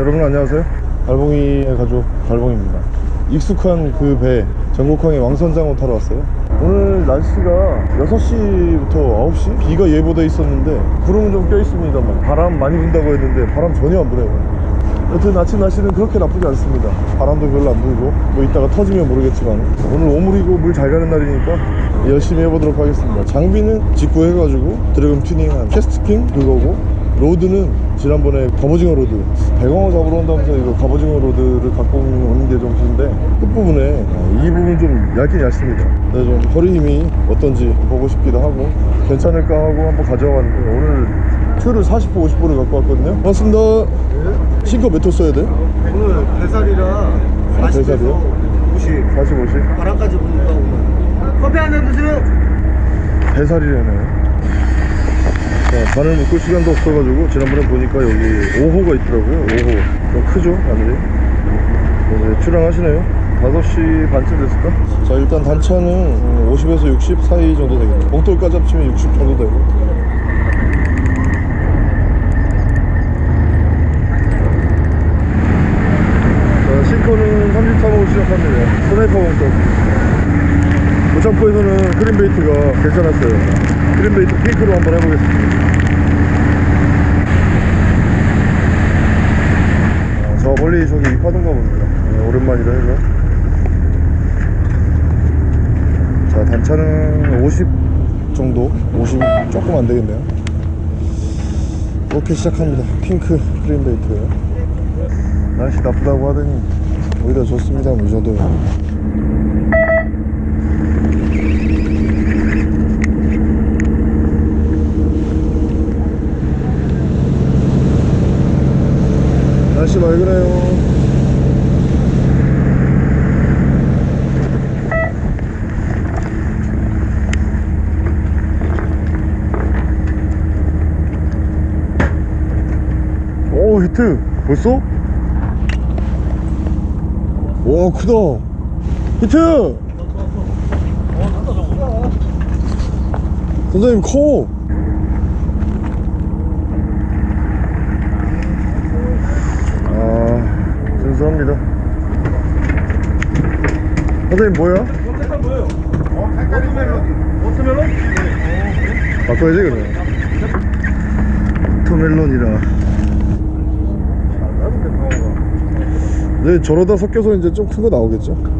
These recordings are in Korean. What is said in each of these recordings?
여러분 안녕하세요. 달봉이의 가족 달봉입니다. 익숙한 그 배 전국항의 왕선장어 타러 왔어요. 오늘 날씨가 6시부터 9시? 비가 예보돼 있었는데 구름은 좀 껴있습니다만 바람 많이 분다고 했는데 바람 전혀 안 불어요. 여튼 아침 날씨는 그렇게 나쁘지 않습니다. 바람도 별로 안 불고 뭐 이따가 터지면 모르겠지만 오늘 오물이고 물 잘 가는 날이니까 열심히 해보도록 하겠습니다. 장비는 직구해가지고 드래곤 튜닝한 캐스트킹 그거고 rod는 지난번에 갑오징어 rod 대광어 잡으러 온다면서 이거 갑오징어 rod를 갖고 오는 게 정신인데 끝부분에 이 부분 좀 얇긴 얇습니다. 근데 좀 허리 힘이 어떤지 보고 싶기도 하고 괜찮을까 하고 한번 가져왔는데 오늘 툴을 40호 50호를 갖고 왔거든요. 반갑습니다. 신거 몇 호 써야 돼? 오늘 배살이라 아, 배살이요? 50 40, 50? 바람까지 부니까 오늘. 커피 한 잔 드세요 배살이라네 자, 바늘 묶을 시간도 없어가지고 지난번에 보니까 여기 5호가 있더라고요 5호. 좀 크죠 바늘이? 이제 출항하시네요? 5시 반쯤 됐을까? 자 일단 단차는 50에서 60 사이 정도 되겠네 봉돌까지 합치면 60 정도 되고. 자 싱커는 33호 시작합니다. 스나이퍼 봉돌 무창포에서는 cream bait가 괜찮았어요 cream bait 핑크로 한번 해보겠습니다. 아, 저 멀리 저기 입하던가 봅니다. 네, 오랜만이라 해서. 자 단차는 50 정도? 50 조금 안 되겠네요. 이렇게 시작합니다. 핑크 cream bait. 날씨 나쁘다고 하더니 오히려 좋습니다. 뭐 이 정도면 날씨 맑으네요. 오 히트. 벌써? 와 크다. 히트! 선생님 커 아 순수합니다 선생님 뭐야? 워터멜론? 바꿔야지 그러면 토멜론이라 네 저러다 섞여서 이제 좀 큰 거 나오겠죠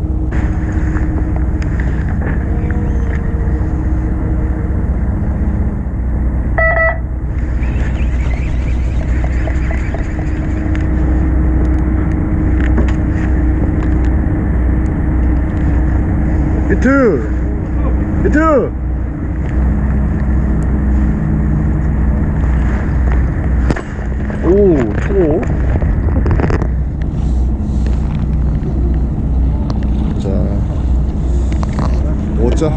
히트 히트 오, 초고. 자, 오자.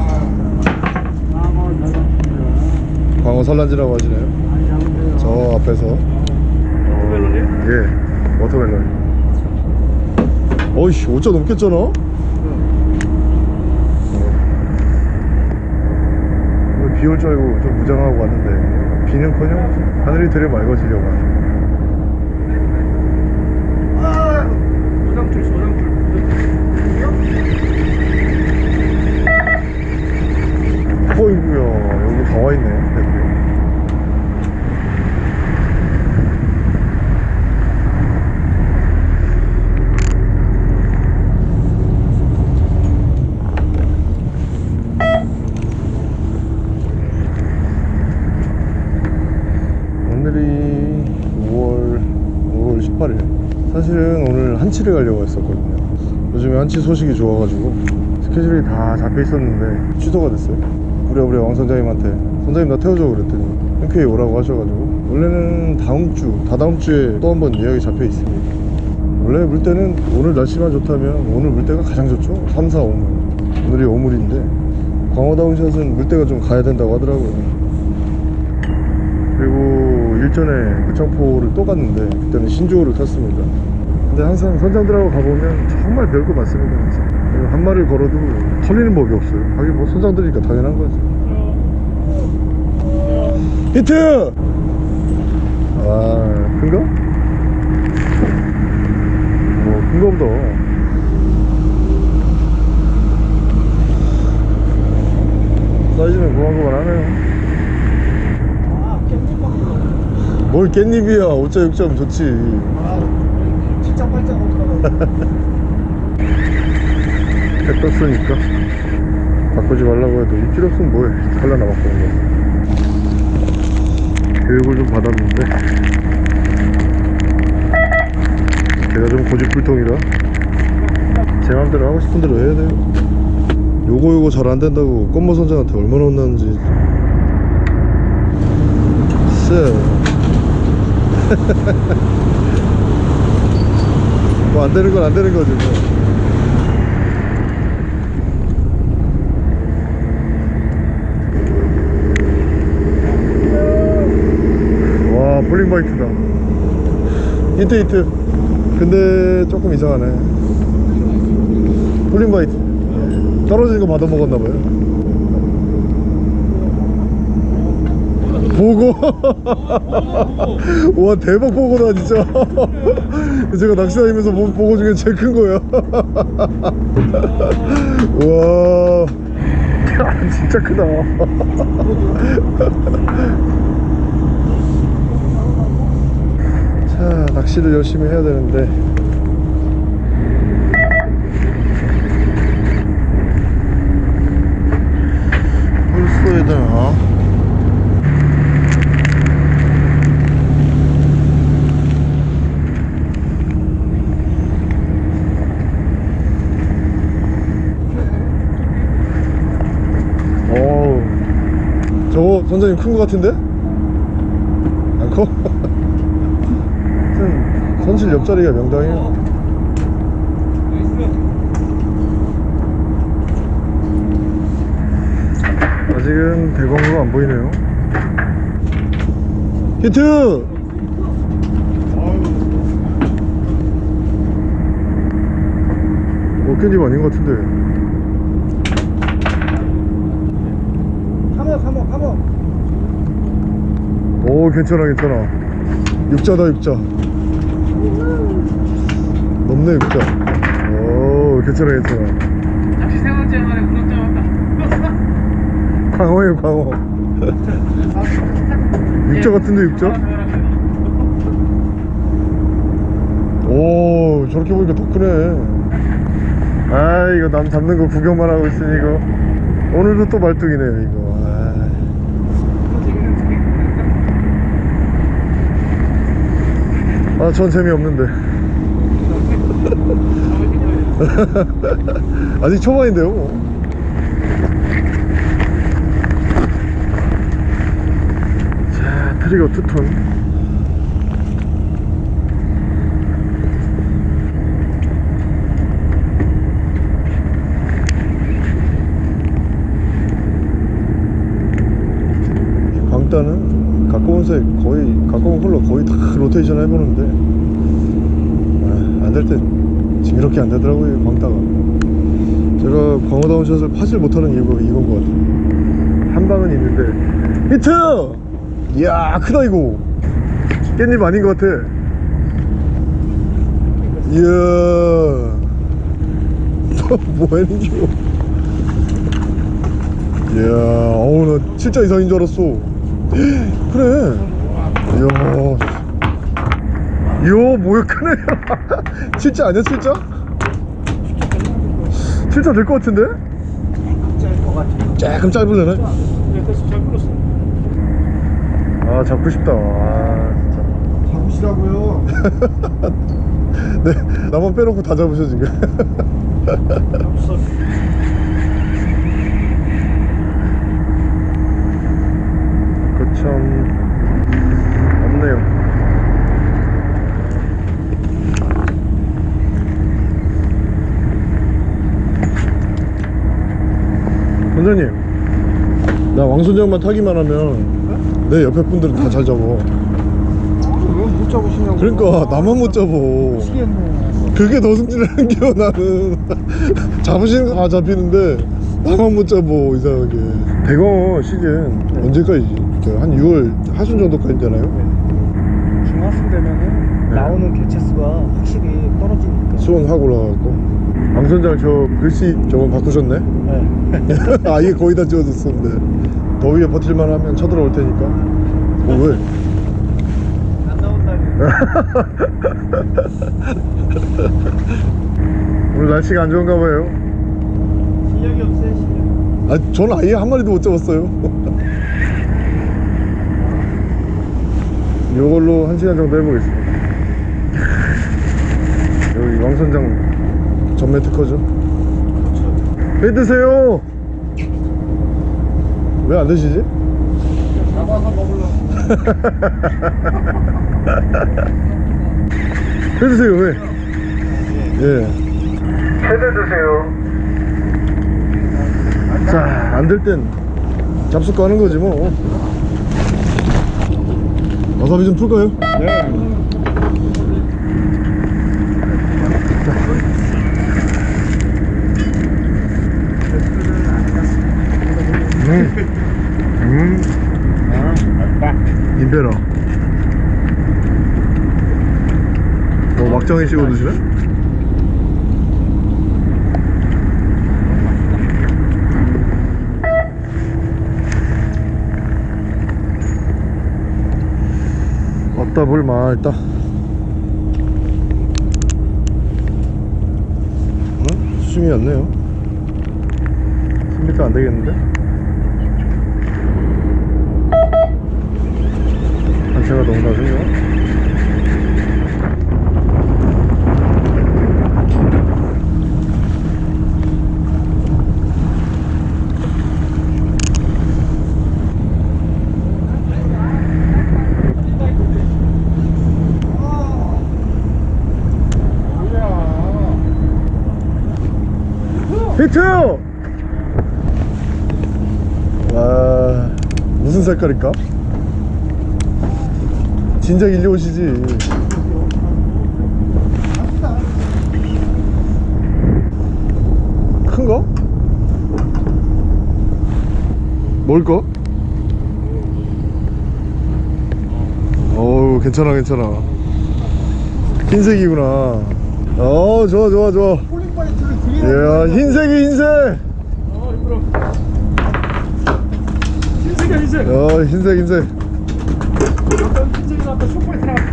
광어 산란지라고 하시네요. 저 앞에서. 워터멜론이요? 예, 워터멜론. 어이씨, 5자 넘겠잖아? 어. 비 올 줄 알고 좀 무장하고 왔는데 비는커녕 하늘이 되려 맑아지려고 하네. 소장줄 소장줄 어이구야 여기 다 와있네 애들이. 오늘이 5월 5월 18일 사실은 오늘 한치를 가려고 했었거든요. 요즘에 한치 소식이 좋아가지고 스케줄이 다 잡혀 있었는데 취소가 됐어요. 부랴부랴 왕 선장님한테 선장님 나 태워줘 그랬더니 흔쾌히 오라고 하셔가지고 원래는 다음 주 다다음 주에 또 한 번 예약이 잡혀 있습니다. 원래 물때는 오늘 날씨만 좋다면 오늘 물때가 가장 좋죠. 3, 4, 5물. 오늘이 5물인데 광어다운샷은 물때가 좀 가야 된다고 하더라고요. 그리고 일전에 무창포를 또 갔는데 그때는 신조어를 탔습니다 근데 항상 선장들하고 가보면 정말 별거 많습니다. 한 마리를 걸어도 털리는 법이 없어요 하긴 뭐 선장들이니까 당연한 거지 히트! 아 큰가? 큰가 보다 사이즈는 그만그만하네요 아 깻잎 뭘 깻잎이야 5자 6자면 좋지 어떡하나. 해 떴으니까 바꾸지 말라고 해도 이 필요 없으면 뭐해? 칼라나 바꾸는 거 교육을 좀 받았는데. 제가 좀 고집불통이라 제 맘대로 하고 싶은 대로 해야 돼요. 요거 요거 잘 안된다고 껌모 선장한테 얼마나 혼났는지. 쎄. 뭐 안 되는 건 안 되는 거지 뭐. 와 폴링바이트다. 히트 히트 근데 조금 이상하네. falling bite. 떨어지는 거 받아 먹었나봐요. 복어. 와 대박 복어다 진짜 제가 낚시 다니면서 본 복어 중에 제일 큰 거야 와. 진짜 크다. 자 낚시를 열심히 해야 되는데. 홀수에 되나 어우 선장님 큰 거 같은데? 안 커? 선실 옆자리가 명당해요 아직은 대광으로 안 보이네요 히트! 어깨님 아닌 것 같은데 감어 감어 감어 오 괜찮아 괜찮아. 육자다 육자. 높네 육자. 오 괜찮아 괜찮아. 낚시 세 번째 만에 우럭 잡았다. 광어예요 광어. 육자 같은데 육자? 오 저렇게 보니까 더 크네. 아 이거 남 잡는 거 구경만 하고 있으니 이거. 오늘도 또 말뚝이네요 이거 아 전 재미없는데. 아직 초반인데요 뭐. 자 trigger two-tone. 광따는 가까운 색 거의 가까운 컬러 거의 다 로테이션 해보는데 아, 안될 때 징그럽게 안 되더라고요 광따가. 제가 광어 down shot을 파질 못하는 이유가 이건 것 같아요. 한 방은 있는데. 히트! 이야 크다 이거. 깻잎 아닌 것 같아. 이야. 너 뭐하는겨 이야 어우 나 진짜 이상인 줄 알았어 그래. 이야. 이야 뭐야 크네. 진짜 아니야 진짜? 진짜 될 것 같은데? 조금 풀었어 아 잡고 싶다. 아 진짜. 잡으시라고요. 네 나만 빼놓고 다 잡으셔 지금 잡았어 그참 없네요. 원장님 나 왕순정만 타기만 하면 내 옆에 분들은 다 잘 잡어 왜못 잡으시냐고. 그러니까 나만 못 잡어 미치겠네. 그게 더 승진하는 겨 나는. 잡으시는 거 다 잡히는데 나만 못 잡어 이상하게. 대광어 시즌 언제까지 한 6월 하순 정도까지 되나요? 중하순 되면은 나오는 개체 수가 확실히 떨어지니까. 수온 확 올라가고 왕선장 저 글씨 저건 바꾸셨네 네. 아 이게 거의 다 지워졌었는데 더위에 버틸만 하면 쳐들어올 테니까 어 왜? 안 나온다니. 오늘 날씨가 안 좋은가 봐요 실력이 없어요, 실력. 아 저는 아예 한 마리도 못 잡았어요 요걸로 한 시간 정도 해보겠습니다 여기 왕선장 전매 특허죠 회 드세요 왜 안 드시지? 잡아서 먹으려고. 회 드세요 회 예. 회드 드세요 자 안 될 땐 잡숫 가는 거지 뭐 와사비 좀 풀까요? 네. 음. 음. 임베라. 뭐 막장에 씌워 드시네? 왔다 볼 맑다. 어? 수심이 왔네요. 10m 안 되겠는데? 단체가 너무 낮은가? 히트! 와 무슨 색깔일까? 진작 일리 오시지 큰가? 뭘까? 어우 괜찮아 괜찮아 흰색이구나 어 좋아 좋아 좋아 이야 흰색이 흰색 어, 힘들어. 흰색이야, 흰색. 어 흰색 흰색 어떤 흰색이. 쇼파이트 나왔다.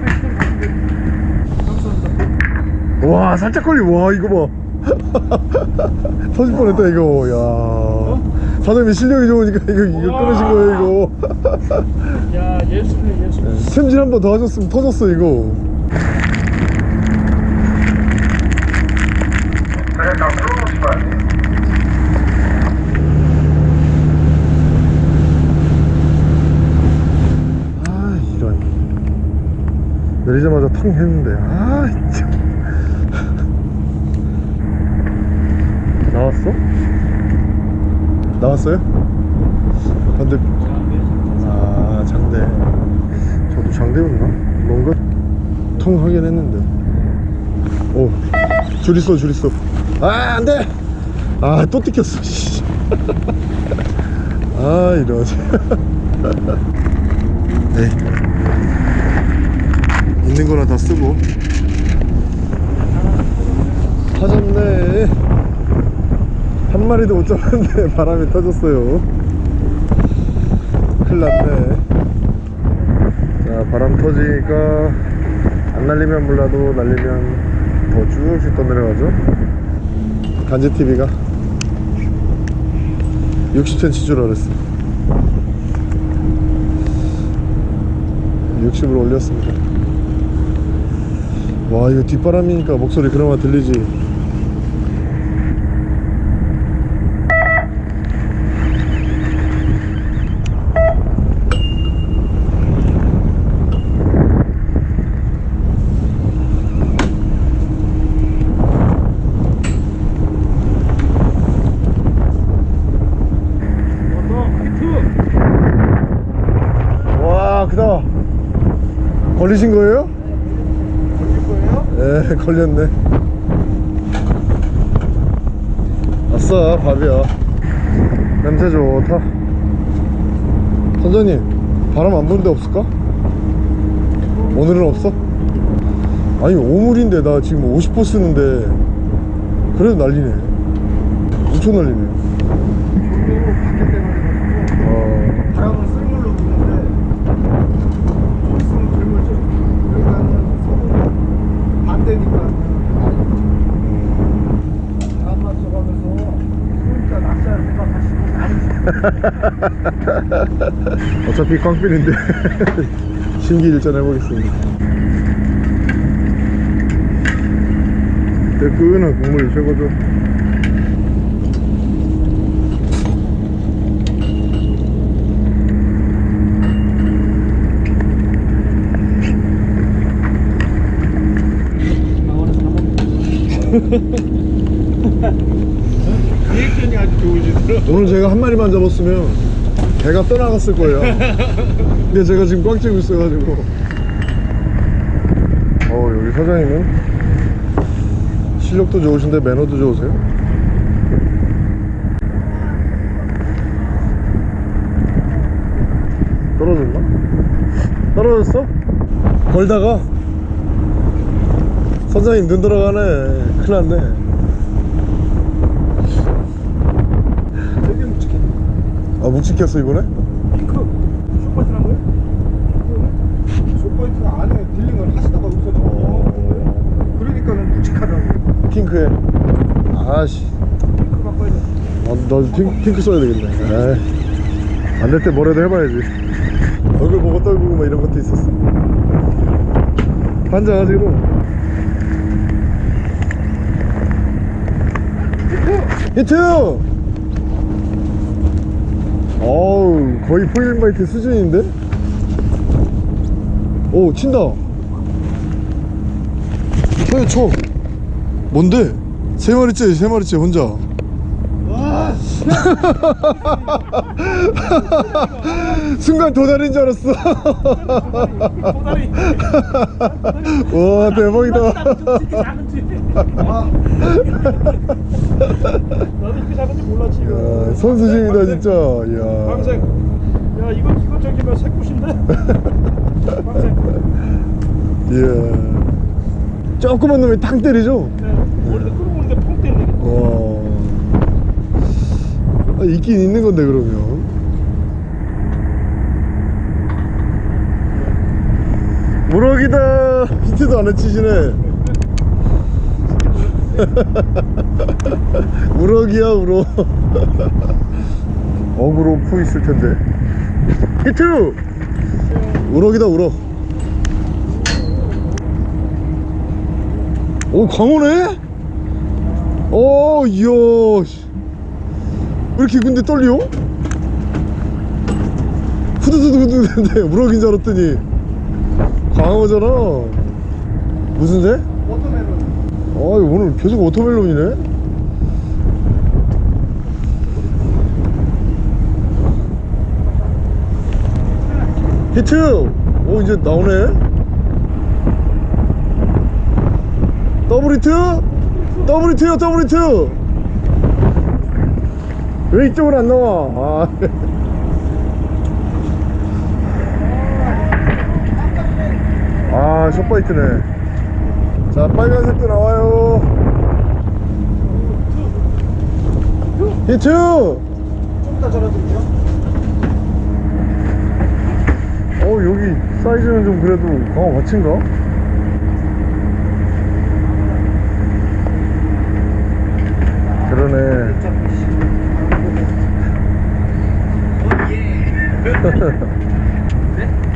감사합니다. 와 살짝 걸리 와 이거 봐 터질 뻔했다 이거 야 사장님이 실력이 좋으니까 이거 이거 끊으신 거예요 이거 야, 예술이네, 예술. 샘질 한 번 더 하셨으면 터졌어 이거 아 이런 내리자마자 텅 했는데 아 참. 나왔어? 나왔어요? 근데 아 장대 저도 장대였나? 뭔가 통 하긴 했는데 오줄 있어 줄 있어 아 안돼 아 또 뜯겼어 씨. 아 이러지 네 있는 거나 다 쓰고. 터졌네. 한 마리도 못 잡았는데 바람이 터졌어요. 큰일 났네. 자 바람 터지니까 안 날리면 몰라도 날리면 더 쭉쭉 떠내려가죠. 간지TV가 60cm 줄 알았어 60으로 올렸습니다 와 이거 뒷바람이니까 목소리 그나마 들리지. 와 크다 걸리신 거예요? 걸렸네. 아싸 밥이야. 냄새 좋다 선장님 바람 안 부는 데 없을까? 오늘은 없어? 아니 오물인데 나 지금 50% 쓰는데 그래도 난리네. 엄청 난리네 저도 밖에 때문에 어, 바람은 쓸물로 부는데 좀 있으면 들물죠. 그러니까는 서로 반대니까 안 맞춰가면서 그러니까 낚시할 생각하시고 많이 어차피 꽝필인데 신기일전 해보겠습니다. 뜨끈한 국물이 최고죠 리액션이 아주 좋으시더라고요. 오늘 제가 한 마리만 잡았으면 배가 떠나갔을 거예요 근데 제가 지금 꽉 쥐고 있어가지고 어 여기 사장님은 실력도 좋으신데 매너도 좋으세요? 떨어졌나? 떨어졌어? 걸다가 선장님 눈 들어가네 큰일 났네 되게 묵직해. 아 묵직했어 이번에? 핑크 쇼파이트란 거예요? 쇼파이트가 안에 딜링을 하시다가 없어져. 어. 그러니까는 묵직하다고. 핑크에 아씨 핑크 바꿔야 돼. 아, 나 핑, 핑크 써야 되겠네 안 될 때 뭐라도 해봐야지 얼굴 보고 떨구고 막 이런 것도 있었어 환장하지고 히트! 어우 거의 포일바이트 수준인데? 오 친다 쳐요 쳐 뭔데? 세 마리째 세 마리째 혼자 와, 순간 도다리인 줄 알았어 도다리. 와 대박이다 작은지. 아. 나도 이렇게 작은지 몰랐지. 야, 선수심이다 진짜 이야 황색. 야 이거 이거 저기 뭐 새꽃인데? 황색. 이야 조그만 놈이 탕 때리죠? 네. 머리도 끌어오는데 펑 때리네. 와 아, 있긴 있는 건데 그러면 무럭이다. 히트도 안 해치시네. 우럭이야 우럭. 어구 로프 있을 텐데. 히트! 우럭이다 우럭. 오 광어네? 오 이야 씨. 왜 이렇게 근데 떨려? 후두두두두두인데 우럭인 줄 알았더니 광어잖아 무슨 새? watermelon. 아 오늘 계속 watermelon이네 히트! 오 이제 나오네 더블 히트! 더블 히트요 더블 히트! 왜 이쪽으로 안 나와? 아. 아 숏바이트네. 자 빨간색도 나와요. 히트! 좀 이따 전화드릴게요. 어 여기 사이즈는 좀 그래도 강화 같인가? 그러네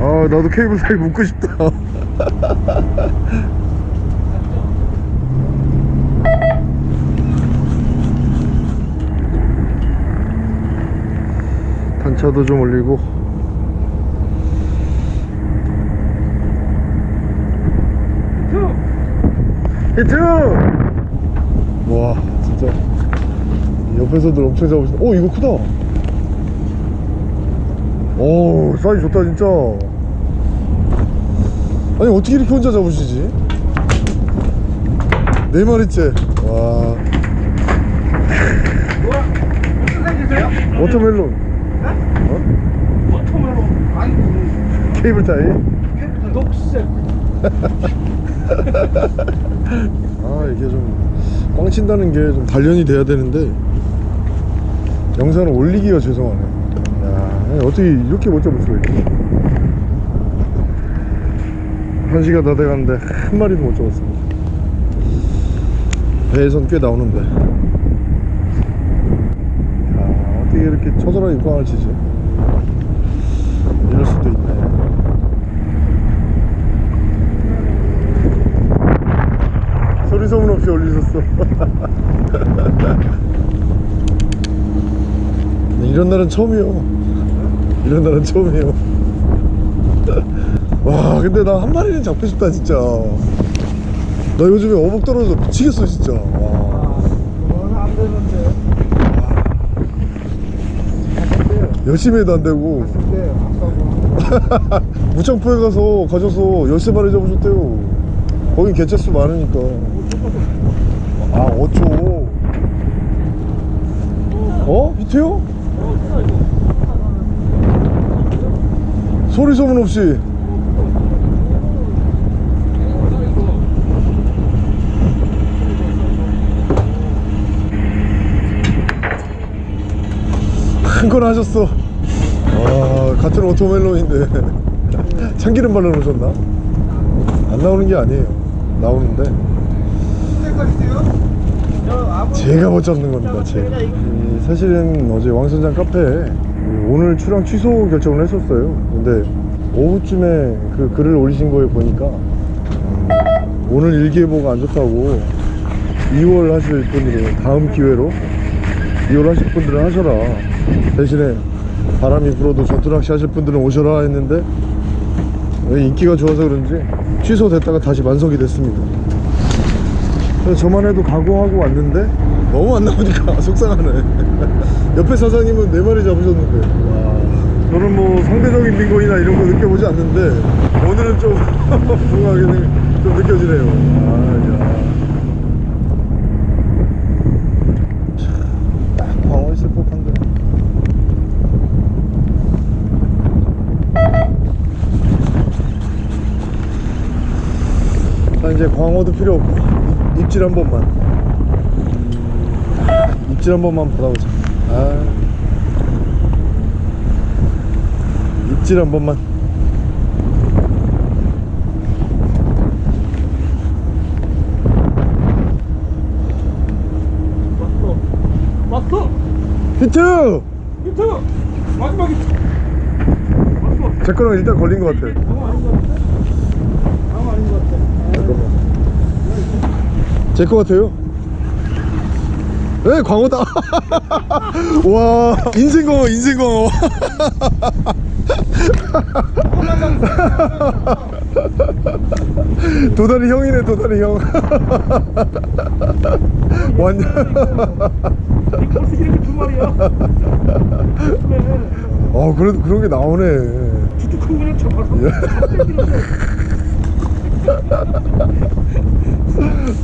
아 나도 케이블 사이 묶고 싶다. 단차도 좀 올리고. 히트! 와 진짜. 옆에서도 엄청 잡으시네. 오 이거 크다. 오 사이즈 좋다 진짜 아니 어떻게 이렇게 혼자 잡으시지 네 마리째 와? watermelon 네? watermelon. 아니 그 cable tie 너 빡세 아 이게 좀 꽝 친다는 게 좀 단련이 돼야 되는데 영상을 올리기가 죄송하네 야 어떻게 이렇게 못 잡을 수가 있지 한 시간 다 돼가는데 한 마리도 못 잡았습니다. 배에선 꽤 나오는데. 야 어떻게 이렇게 처절하게 꽝을 치지? 이럴 수도 있네. 소리 소문 없이 올리셨어. 이런 날은 처음이요. 이런 날은 처음이에요 와 근데 나 한 마리는 잡고 싶다 진짜. 나 요즘에 어묵 떨어져 미치겠어 진짜. 와. 그거는 안 되는데 열심히 해도 안 되고. 무창포에 가서 가셔서 13마리 잡으셨대요. 거긴 개체수 많으니까. 아 5초 어? 히트요? 소리 소문 없이 큰 걸 하셨어. 와 같은 오토멜론인데. 참기름 발라 놓으셨나? 안 나오는 게 아니에요. 나오는데. 제가 못 잡는 겁니다 제가 이, 사실은 어제 왕선장 카페에 이 오늘 출항 취소 결정을 했었어요. 근데 오후쯤에 그 글을 올리신 거에 보니까 음, 오늘 일기예보가 안 좋다고 2월 하실 분으로 다음 기회로 2월 하실 분들은 하셔라 대신에 바람이 불어도 전투낚시 하실 분들은 오셔라 했는데 왜 인기가 좋아서 그런지 취소됐다가 다시 만석이 됐습니다. 저만 해도 각오하고 왔는데 너무 안 나오니까 속상하네. 옆에 사장님은 네 마리 잡으셨는데. 와. 저는 뭐 상대적인 빈곤이나 이런 거 느껴보지 않는데 오늘은 좀 불가하게 좀 느껴지네요. 아, 야. 참, 딱 광어 있을 법한데 자 이제 광어도 필요 없고 입- 입질 한 번만. 입질 한 번만 받아보자. 아. 입질 한 번만. 왔어. 히트! 히트! 마지막 히트 제 거랑 일단 걸린 것 같아 광어 아닌 것 같아 광어 아닌 것 같아 잠깐만 제거 같아요. 네 광어다. 와 인생광어 인생광어. 도다리 형이네 도다리 형. 완전. 이 벌써 이렇게 두 마리야 그래 어 그래도 그런 게 나오네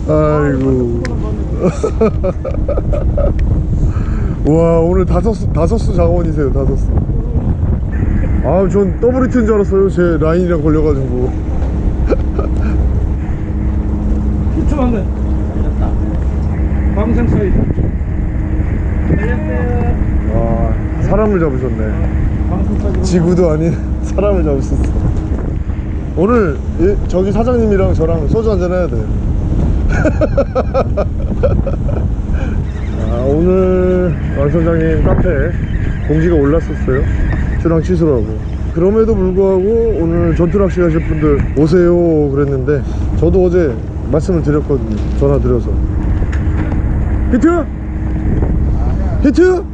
아이고 와 오늘 다섯 수 다섯 수 장원이세요 다섯 수. 아 전 더블 히트인 줄 알았어요 제 라인이랑 걸려가지고. 히트 맞네 걸렸다 방생 걸렸어요 와 사람을 잡으셨네. 지구도 아닌 사람을 잡으셨어. 오늘 예, 저기 사장님이랑 저랑 소주 한잔 해야 돼. 아, 오늘 왕선장님 카페에 공지가 올랐었어요. 출항 취소라고. 그럼에도 불구하고 오늘 전투낚시 하실 분들 오세요 그랬는데 저도 어제 말씀을 드렸거든요. 전화 드려서. 히트? 히트?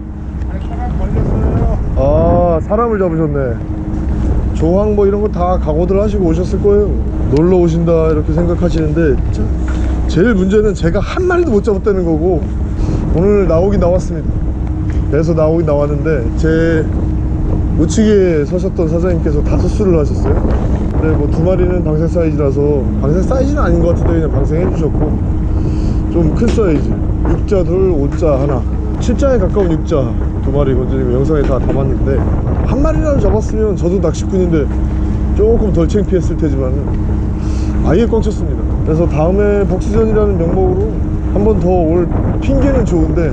아 사람을 잡으셨네. 조항 뭐 이런 거 다 각오들 하시고 오셨을 거예요. 놀러 오신다 이렇게 생각하시는데 저- 제일 문제는 제가 한 마리도 못 잡았다는 거고 오늘 나오긴 나왔습니다. 그래서 나오긴 나왔는데 제 우측에 서셨던 사장님께서 다섯 수를 하셨어요. 근데 뭐 두 마리는 방생 사이즈라서 방생 사이즈는 아닌 것 같은데 그냥 방생해 주셨고 좀 큰 사이즈 6자 둘 5자 하나 7자에 가까운 6자 두 마리 건드리고 영상에 다 담았는데 한 마리라도 잡았으면 저도 낚시꾼인데 조금 덜 창피했을 테지만 아예 꽉 찼습니다 그래서 다음에 복수전이라는 명목으로 한 번 더 올 핑계는 좋은데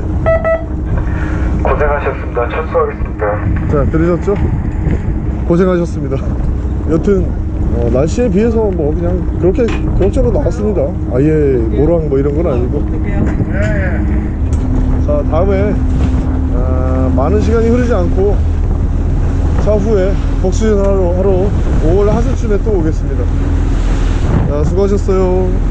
고생하셨습니다. 철수하겠습니다. 자 들으셨죠? 고생하셨습니다 여튼 어, 날씨에 비해서 뭐 그냥 그렇게 그럭저럭 나왔습니다 아예 모랑 뭐 이런 건 아니고 자 다음에 아, 많은 시간이 흐르지 않고 차후에 복수전 하러, 하러 5월 하순쯤에 또 오겠습니다 자 수고하셨어요